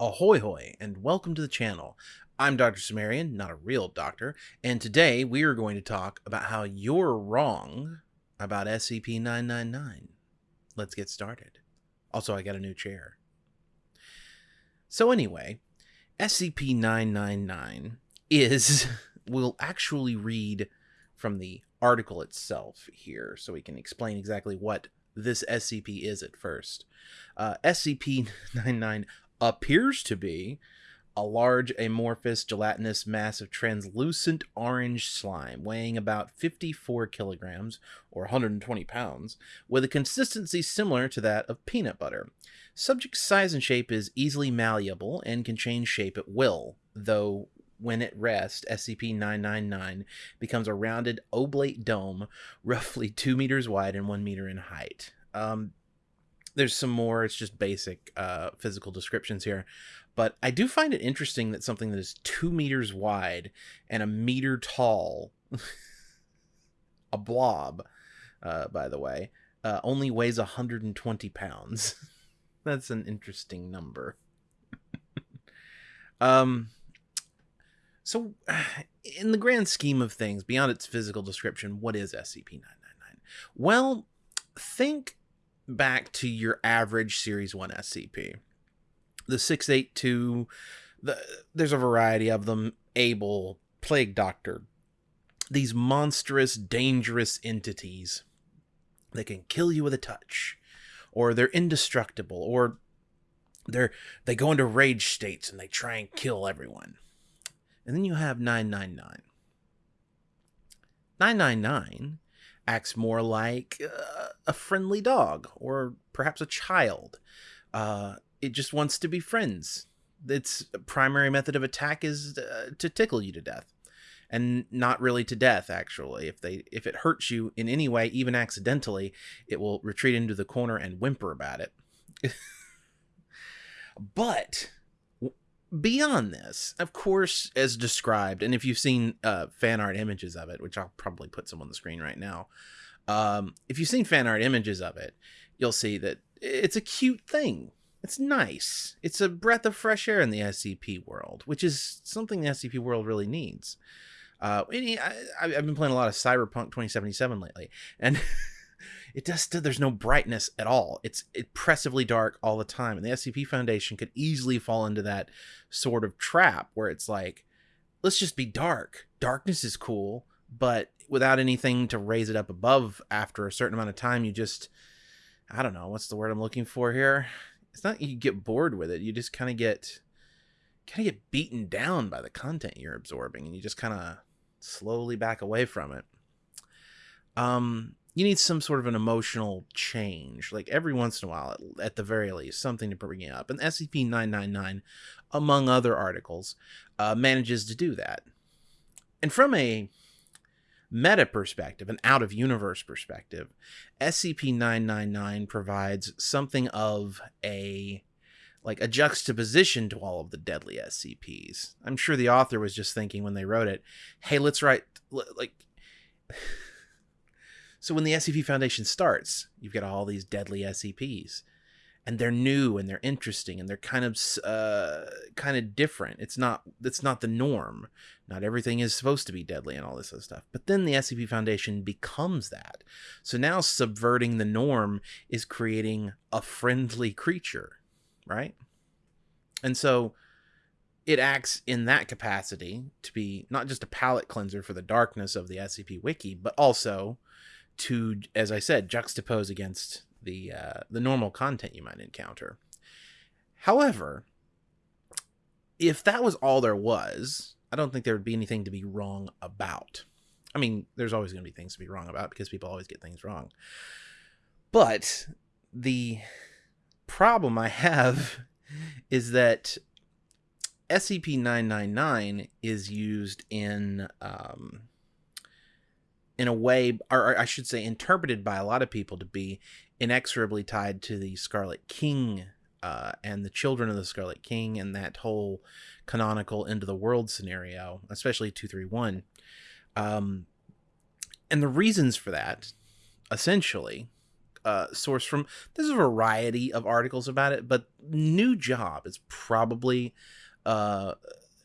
Ahoy hoy, and welcome to the channel. I'm Dr. Cimmerian, not a real doctor, and today we are going to talk about how you're wrong about SCP-999. Let's get started. Also, I got a new chair. So anyway, SCP-999 is, we'll actually read from the article itself here so we can explain exactly what this SCP is at first. Uh, SCP-99 appears to be a large amorphous gelatinous mass of translucent orange slime weighing about 54 kilograms or 120 pounds with a consistency similar to that of peanut butter. Subject's size and shape is easily malleable and can change shape at will, though when at rest, SCP-999 becomes a rounded oblate dome roughly 2 meters wide and 1 meter in height. Um, there's some more. It's just basic uh, physical descriptions here. But I do find it interesting that something that is two meters wide and a meter tall, a blob, uh, by the way, uh, only weighs 120 pounds. That's an interesting number. um, so, in the grand scheme of things, beyond its physical description, what is SCP 999? Well, think back to your average Series 1 SCP. The 682, the, there's a variety of them Abel, Plague Doctor. These monstrous, dangerous entities that can kill you with a touch, or they're indestructible, or they're they go into rage states and they try and kill everyone. And then you have 999. 999 acts more like uh, a friendly dog or perhaps a child. Uh, it just wants to be friends. Its primary method of attack is uh, to tickle you to death, and not really to death. Actually, if they if it hurts you in any way, even accidentally, it will retreat into the corner and whimper about it. but beyond this, of course, as described, and if you've seen uh, fan art images of it, which I'll probably put some on the screen right now, um, if you've seen fan art images of it, you'll see that it's a cute thing. It's nice. It's a breath of fresh air in the SCP world, which is something the SCP world really needs. Uh, I, have been playing a lot of Cyberpunk 2077 lately, and it just there's no brightness at all. It's oppressively dark all the time, and the SCP Foundation could easily fall into that sort of trap where it's like, let's just be dark. Darkness is cool, but without anything to raise it up above after a certain amount of time, you just I don't know what's the word I'm looking for here. It's not you get bored with it. You just kind of get kind of get beaten down by the content you're absorbing, and you just kind of slowly back away from it. Um, you need some sort of an emotional change, like every once in a while, at, at the very least, something to bring you up. And SCP 999, among other articles, uh, manages to do that. And from a meta perspective, an out of universe perspective, SCP 999 provides something of a like a juxtaposition to all of the deadly SCPs. I'm sure the author was just thinking when they wrote it, hey, let's write like so when the SCP Foundation starts, you've got all these deadly SCPs, and they're new and they're interesting and they're kind of uh, kind of different. It's not it's not the norm. Not everything is supposed to be deadly and all this other stuff. But then the SCP Foundation becomes that. So now subverting the norm is creating a friendly creature, right? And so it acts in that capacity to be not just a palate cleanser for the darkness of the SCP Wiki, but also to, as I said, juxtapose against the uh, the normal content you might encounter. However, if that was all there was, I don't think there would be anything to be wrong about. I mean, there's always going to be things to be wrong about because people always get things wrong. But the problem I have is that SCP 999 is used in um, in a way, or I should say, interpreted by a lot of people to be inexorably tied to the Scarlet King uh, and the children of the Scarlet King and that whole canonical end of the world scenario, especially 231. Um, and the reasons for that, essentially, uh, source from. There's a variety of articles about it, but new job is probably uh,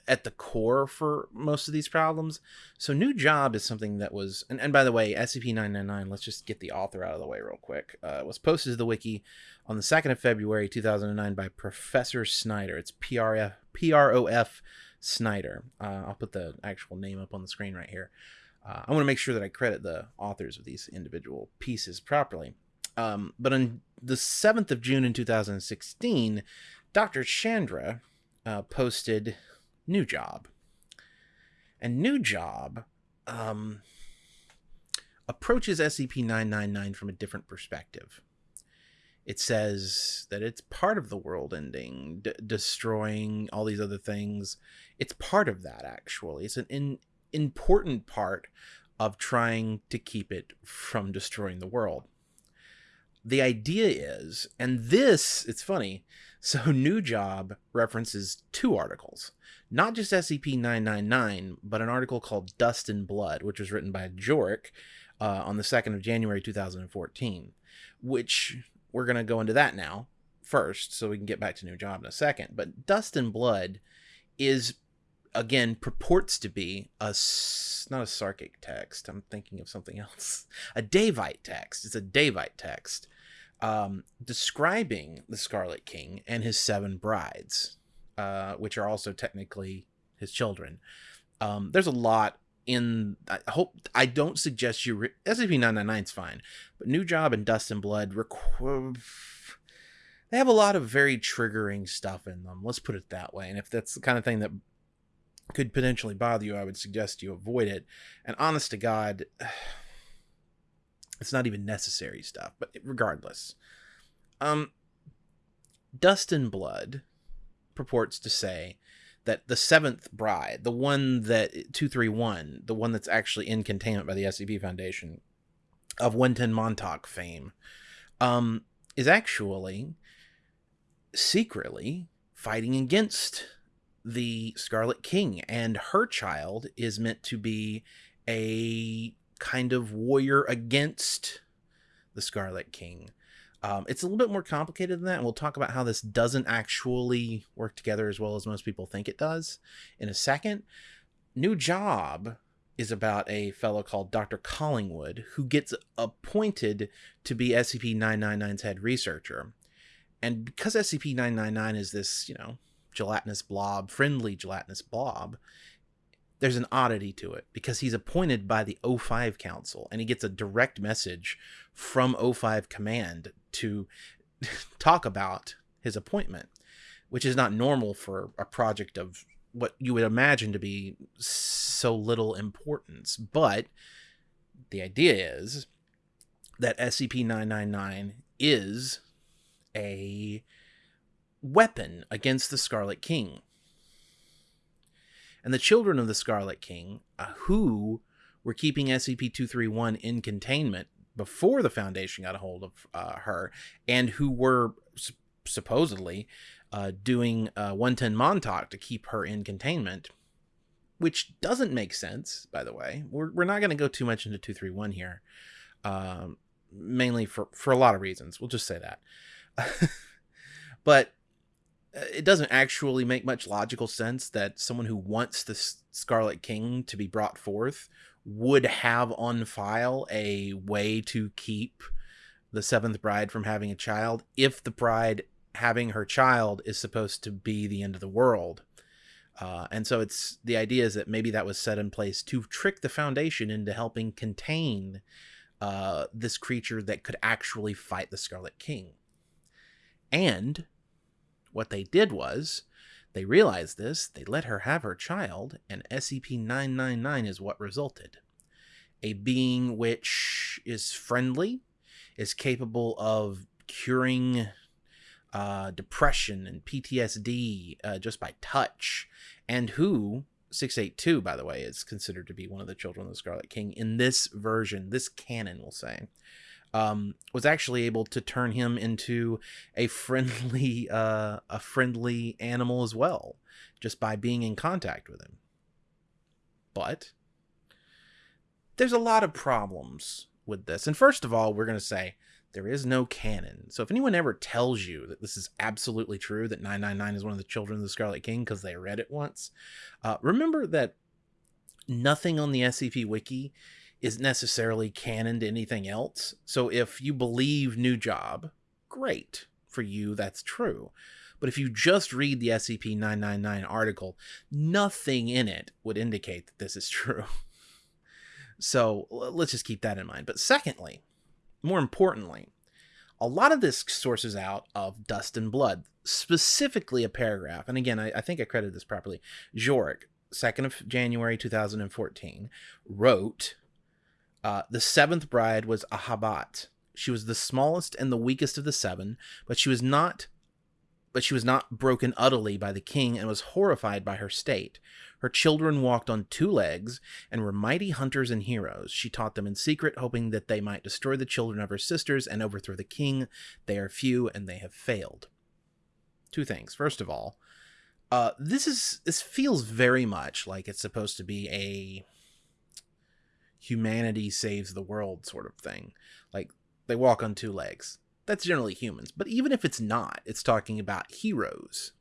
at the core for most of these problems. So new job is something that was, and, and by the way, SCP-999. Let's just get the author out of the way real quick. Uh, was posted to the wiki on the second of February 2009 by Professor Snyder. It's P R F P R O F Snyder. Uh, I'll put the actual name up on the screen right here. Uh, I want to make sure that I credit the authors of these individual pieces properly. Um, but on the 7th of June in 2016, Dr. Chandra uh, posted New Job. And New Job um, approaches SCP 999 from a different perspective. It says that it's part of the world ending, destroying all these other things. It's part of that, actually. It's an in- important part of trying to keep it from destroying the world. The idea is, and this, it's funny, so New Job references two articles, not just SCP 999, but an article called Dust and Blood, which was written by Jorik uh, on the 2nd of January 2014, which we're going to go into that now first, so we can get back to New Job in a second. But Dust and Blood is again purports to be a not a sarkic text. I'm thinking of something else. A Daevite text. It's a Daevite text um, describing the Scarlet King and his seven brides, uh, which are also technically his children. Um, there's a lot in. I hope I don't suggest you. Re- SCP-999 is fine, but New Job and Dust and Blood requ- they have a lot of very triggering stuff in them. Let's put it that way. And if that's the kind of thing that could potentially bother you, I would suggest you avoid it. And honest to God, it's not even necessary stuff, but regardless. Um, Dust and Blood purports to say that the seventh bride, the one that 231, the one that's actually in containment by the SCP Foundation of 110 Montauk fame, um, is actually secretly fighting against the Scarlet King, and her child is meant to be a kind of warrior against the Scarlet King. Um, it's a little bit more complicated than that, and we'll talk about how this doesn't actually work together as well as most people think it does in a second. New Job is about a fellow called Dr. Collingwood who gets appointed to be SCP 999's head researcher. And because SCP 999 is this, you know, gelatinous blob, friendly gelatinous blob, there's an oddity to it because he's appointed by the O5 Council and he gets a direct message from O5 Command to talk about his appointment, which is not normal for a project of what you would imagine to be so little importance. But the idea is that SCP 999 is a weapon against the Scarlet King and the children of the Scarlet King, uh, who were keeping SCP 231 in containment before the Foundation got a hold of uh, her, and who were supposedly uh, doing uh, 110 Montauk to keep her in containment, which doesn't make sense, by the way. We're, we're not going to go too much into 231 here, um, mainly for, for a lot of reasons. We'll just say that. but it doesn't actually make much logical sense that someone who wants the Scarlet King to be brought forth would have on file a way to keep the seventh bride from having a child if the bride having her child is supposed to be the end of the world. Uh, and so it's the idea is that maybe that was set in place to trick the Foundation into helping contain uh, this creature that could actually fight the Scarlet King. And what they did was, they realized this, they let her have her child, and SCP 999 is what resulted. A being which is friendly, is capable of curing uh, depression and PTSD uh, just by touch, and who 682, by the way, is considered to be one of the children of the Scarlet King in this version, this canon, we'll say um, was actually able to turn him into a friendly uh, a friendly animal as well, just by being in contact with him. But there's a lot of problems with this, and first of all, we're going to say There is no canon. So if anyone ever tells you that this is absolutely true, that 999 is one of the children of the Scarlet King because they read it once, uh, remember that nothing on the SCP Wiki is necessarily canon to anything else. So if you believe New Job, great. For you, that's true. But if you just read the SCP 999 article, nothing in it would indicate that this is true. So let's just keep that in mind. But secondly, more importantly, a lot of this sources out of Dust and Blood, specifically a paragraph. And again, I, I think I credited this properly. Jorik, 2nd of January 2014, wrote uh, The seventh bride was Ahabat. She was the smallest and the weakest of the seven, but she was not but she was not broken utterly by the king and was horrified by her state. Her children walked on two legs and were mighty hunters and heroes. She taught them in secret, hoping that they might destroy the children of her sisters and overthrow the king. They are few and they have failed. Two things. First of all, uh, this is this feels very much like it's supposed to be a humanity saves the world sort of thing. Like they walk on two legs that's generally humans. But even if it's not, it's talking about heroes,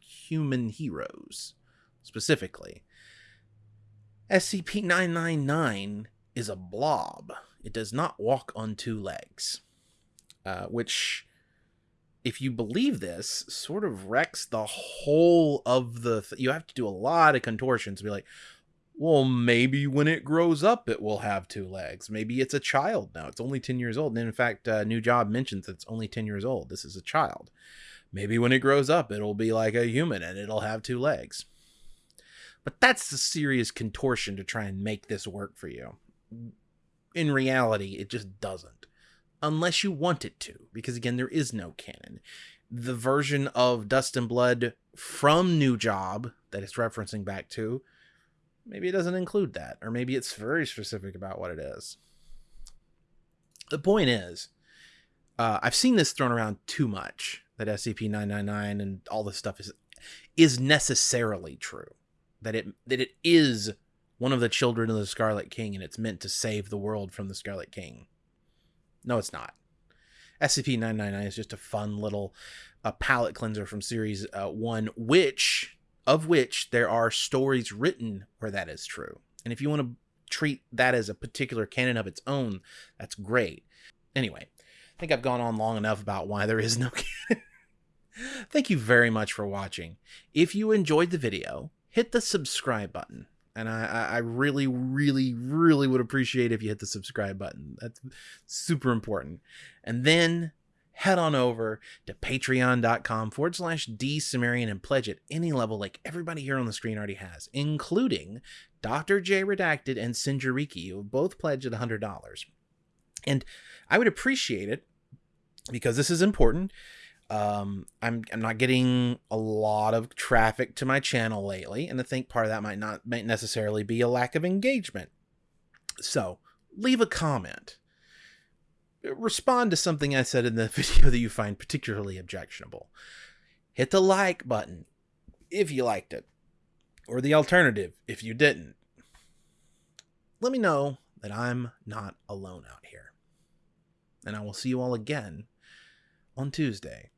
human heroes specifically. SCP 999 is a blob. It does not walk on two legs, uh, which, if you believe this, sort of wrecks the whole of the. Th- you have to do a lot of contortions to be like, well, maybe when it grows up, it will have two legs. Maybe it's a child now. It's only 10 years old. And in fact, uh, New Job mentions it's only 10 years old. This is a child. Maybe when it grows up, it'll be like a human and it'll have two legs. But that's a serious contortion to try and make this work for you. In reality, it just doesn't. Unless you want it to, because again, there is no canon. The version of Dust and Blood from New Job that it's referencing back to maybe it doesn't include that, or maybe it's very specific about what it is. The point is, uh, I've seen this thrown around too much that SCP 999 and all this stuff is is necessarily true. That it that it is one of the children of the Scarlet King and it's meant to save the world from the Scarlet King. No, it's not. SCP 999 is just a fun little uh, palate cleanser from Series uh, 1, which of which there are stories written where that is true. And if you want to treat that as a particular canon of its own, that's great. Anyway, I think I've gone on long enough about why there is no canon. Thank you very much for watching. If you enjoyed the video, hit the subscribe button. And I, I really, really, really would appreciate if you hit the subscribe button. That's super important. And then head on over to patreon.com forward slash D and pledge at any level like everybody here on the screen already has, including Dr. J Redacted and Sinjariki, who both pledged at $100. And I would appreciate it because this is important. Um, I'm I'm not getting a lot of traffic to my channel lately, and I think part of that might not might necessarily be a lack of engagement. So leave a comment respond to something I said in the video that you find particularly objectionable. Hit the like button if you liked it, or the alternative if you didn't. Let me know that I'm not alone out here. And I will see you all again on Tuesday.